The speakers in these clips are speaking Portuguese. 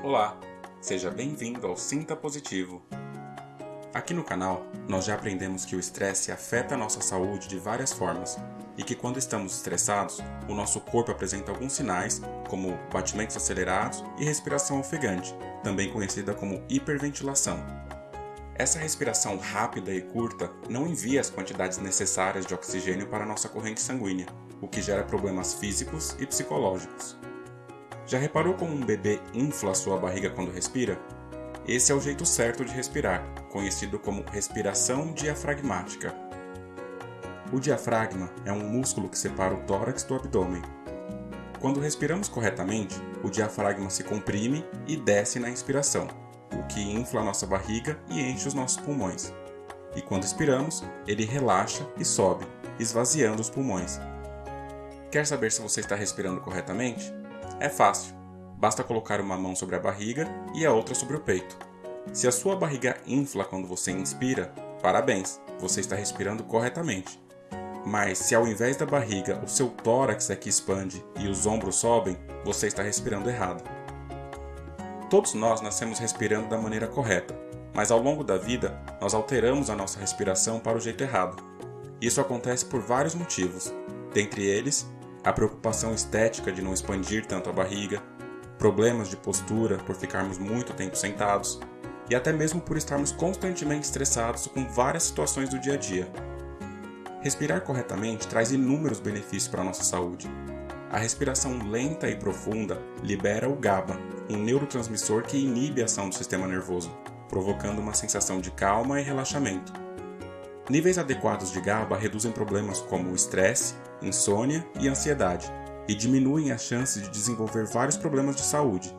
Olá, seja bem-vindo ao Sinta Positivo. Aqui no canal, nós já aprendemos que o estresse afeta a nossa saúde de várias formas e que quando estamos estressados, o nosso corpo apresenta alguns sinais, como batimentos acelerados e respiração ofegante, também conhecida como hiperventilação. Essa respiração rápida e curta não envia as quantidades necessárias de oxigênio para nossa corrente sanguínea, o que gera problemas físicos e psicológicos. Já reparou como um bebê infla sua barriga quando respira? Esse é o jeito certo de respirar, conhecido como respiração diafragmática. O diafragma é um músculo que separa o tórax do abdômen. Quando respiramos corretamente, o diafragma se comprime e desce na inspiração, o que infla nossa barriga e enche os nossos pulmões. E quando expiramos, ele relaxa e sobe, esvaziando os pulmões. Quer saber se você está respirando corretamente? É fácil. Basta colocar uma mão sobre a barriga e a outra sobre o peito. Se a sua barriga infla quando você inspira, parabéns, você está respirando corretamente. Mas se ao invés da barriga o seu tórax é que expande e os ombros sobem, você está respirando errado. Todos nós nascemos respirando da maneira correta, mas ao longo da vida nós alteramos a nossa respiração para o jeito errado. Isso acontece por vários motivos, dentre eles a preocupação estética de não expandir tanto a barriga, problemas de postura por ficarmos muito tempo sentados e até mesmo por estarmos constantemente estressados com várias situações do dia a dia. Respirar corretamente traz inúmeros benefícios para a nossa saúde. A respiração lenta e profunda libera o GABA, um neurotransmissor que inibe a ação do sistema nervoso, provocando uma sensação de calma e relaxamento. Níveis adequados de GABA reduzem problemas como estresse, insônia e ansiedade, e diminuem as chances de desenvolver vários problemas de saúde.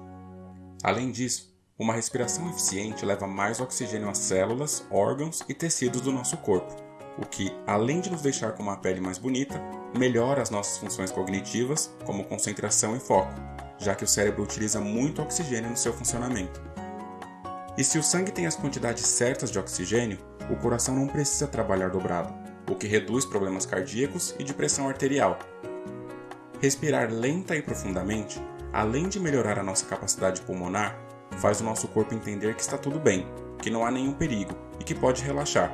Além disso, uma respiração eficiente leva mais oxigênio às células, órgãos e tecidos do nosso corpo, o que, além de nos deixar com uma pele mais bonita, melhora as nossas funções cognitivas, como concentração e foco, já que o cérebro utiliza muito oxigênio no seu funcionamento. E se o sangue tem as quantidades certas de oxigênio, o coração não precisa trabalhar dobrado, o que reduz problemas cardíacos e de pressão arterial. Respirar lenta e profundamente, além de melhorar a nossa capacidade pulmonar, faz o nosso corpo entender que está tudo bem, que não há nenhum perigo e que pode relaxar.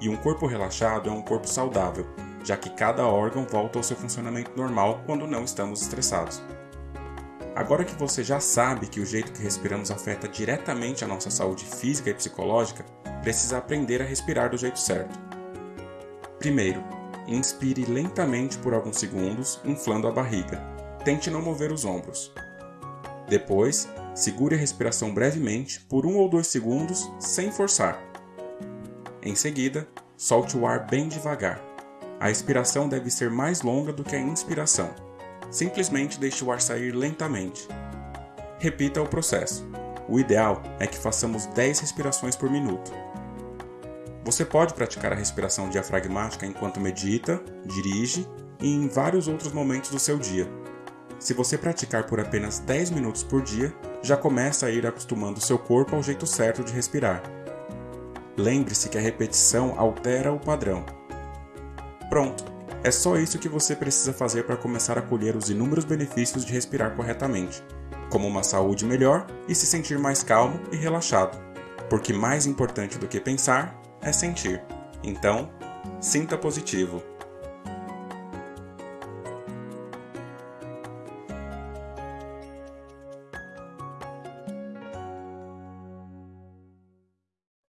E um corpo relaxado é um corpo saudável, já que cada órgão volta ao seu funcionamento normal quando não estamos estressados. Agora que você já sabe que o jeito que respiramos afeta diretamente a nossa saúde física e psicológica, precisa aprender a respirar do jeito certo. Primeiro, inspire lentamente por alguns segundos, inflando a barriga. Tente não mover os ombros. Depois, segure a respiração brevemente por um ou dois segundos, sem forçar. Em seguida, solte o ar bem devagar. A expiração deve ser mais longa do que a inspiração. Simplesmente deixe o ar sair lentamente. Repita o processo. O ideal é que façamos 10 respirações por minuto. Você pode praticar a respiração diafragmática enquanto medita, dirige e em vários outros momentos do seu dia. Se você praticar por apenas 10 minutos por dia, já começa a ir acostumando seu corpo ao jeito certo de respirar. Lembre-se que a repetição altera o padrão. Pronto! É só isso que você precisa fazer para começar a colher os inúmeros benefícios de respirar corretamente, como uma saúde melhor e se sentir mais calmo e relaxado. Porque mais importante do que pensar é sentir. Então, sinta positivo.